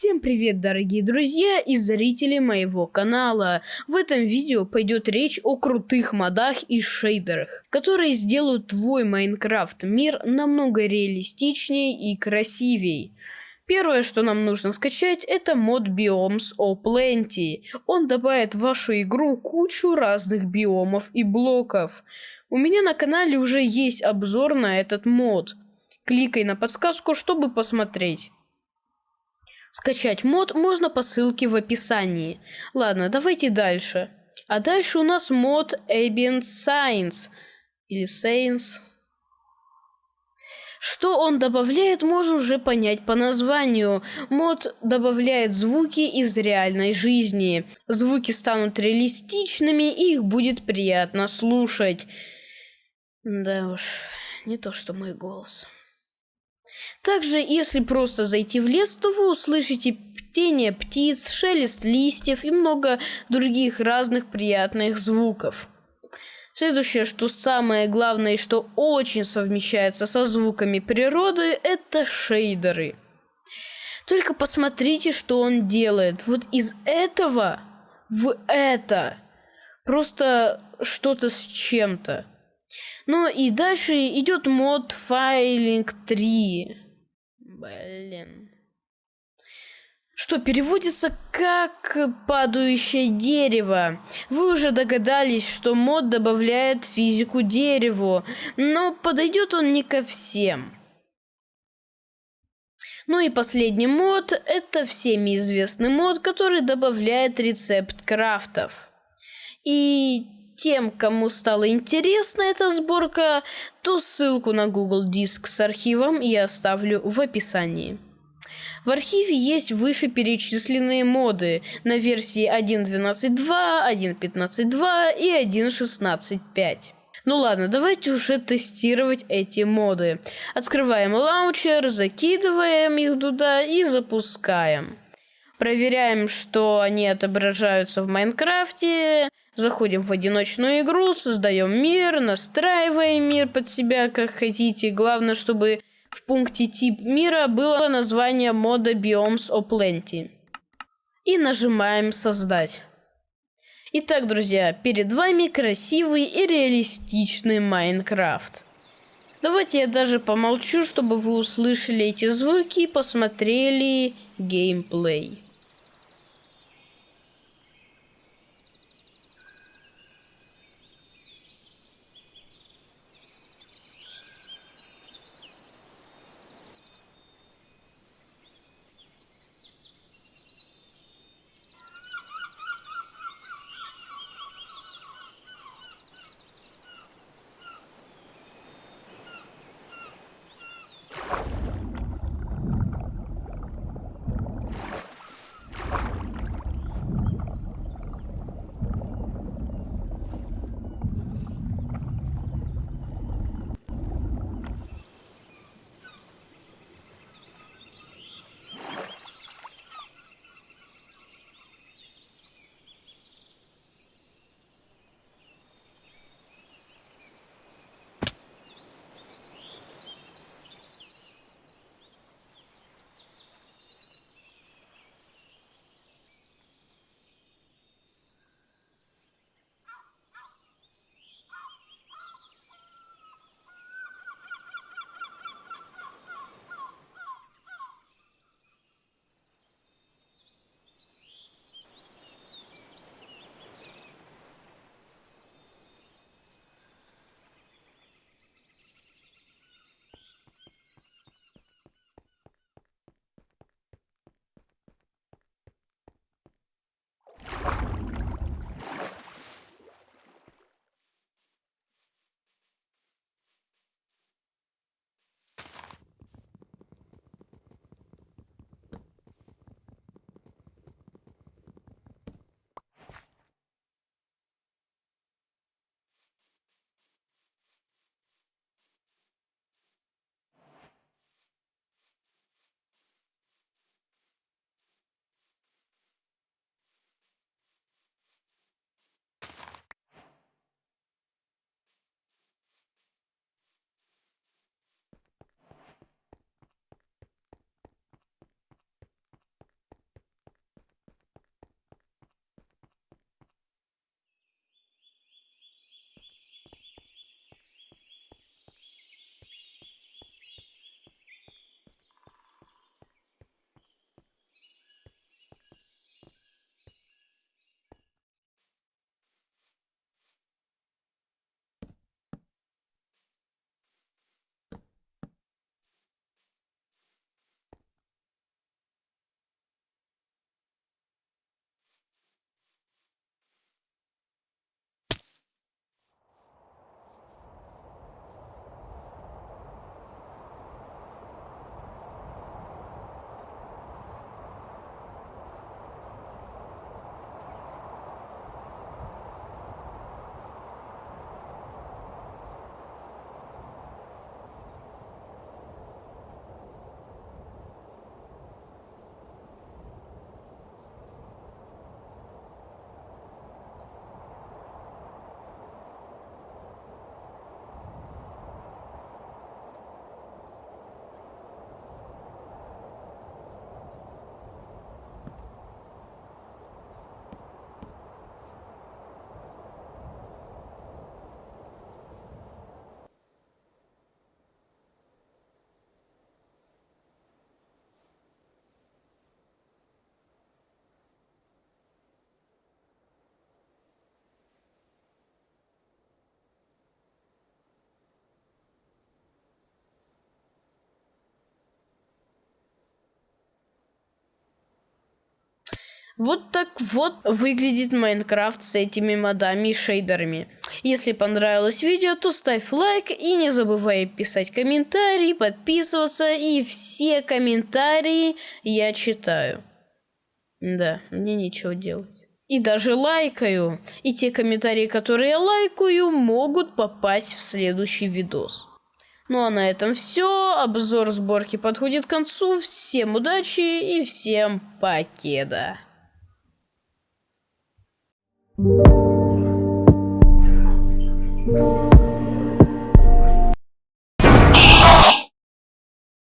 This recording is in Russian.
Всем привет, дорогие друзья и зрители моего канала. В этом видео пойдет речь о крутых модах и шейдерах, которые сделают твой Майнкрафт мир намного реалистичнее и красивей. Первое, что нам нужно скачать, это мод Biomes O Plenty. Он добавит в вашу игру кучу разных биомов и блоков. У меня на канале уже есть обзор на этот мод. Кликай на подсказку, чтобы посмотреть. Скачать мод можно по ссылке в описании. Ладно, давайте дальше. А дальше у нас мод Ambient Science. Или Science. Что он добавляет, можно уже понять по названию. Мод добавляет звуки из реальной жизни. Звуки станут реалистичными и их будет приятно слушать. Да уж, не то что мой голос. Также, если просто зайти в лес, то вы услышите птение птиц, шелест листьев и много других разных приятных звуков. Следующее, что самое главное и что очень совмещается со звуками природы, это шейдеры. Только посмотрите, что он делает. Вот из этого в это. Просто что-то с чем-то. Ну и дальше идет мод файлинг 3. Блин. Что переводится как падающее дерево. Вы уже догадались, что мод добавляет физику дереву, но подойдет он не ко всем. Ну и последний мод, это всеми известный мод, который добавляет рецепт крафтов. И тем, кому стала интересна эта сборка, то ссылку на Google Диск с архивом я оставлю в описании. В архиве есть вышеперечисленные моды на версии 1.12.2, 1.15.2 и 1.16.5. Ну ладно, давайте уже тестировать эти моды. Открываем лаунчер, закидываем их туда и запускаем. Проверяем, что они отображаются в Майнкрафте. Заходим в одиночную игру, создаем мир, настраиваем мир под себя, как хотите. Главное, чтобы в пункте тип мира было название мода Biomes O Plenty. И нажимаем создать. Итак, друзья, перед вами красивый и реалистичный Майнкрафт. Давайте я даже помолчу, чтобы вы услышали эти звуки и посмотрели геймплей. Вот так вот выглядит Майнкрафт с этими модами и шейдерами. Если понравилось видео, то ставь лайк и не забывай писать комментарии, подписываться и все комментарии я читаю. Да, мне нечего делать. И даже лайкаю. И те комментарии, которые я лайкаю, могут попасть в следующий видос. Ну а на этом все. Обзор сборки подходит к концу. Всем удачи и всем покеда. Música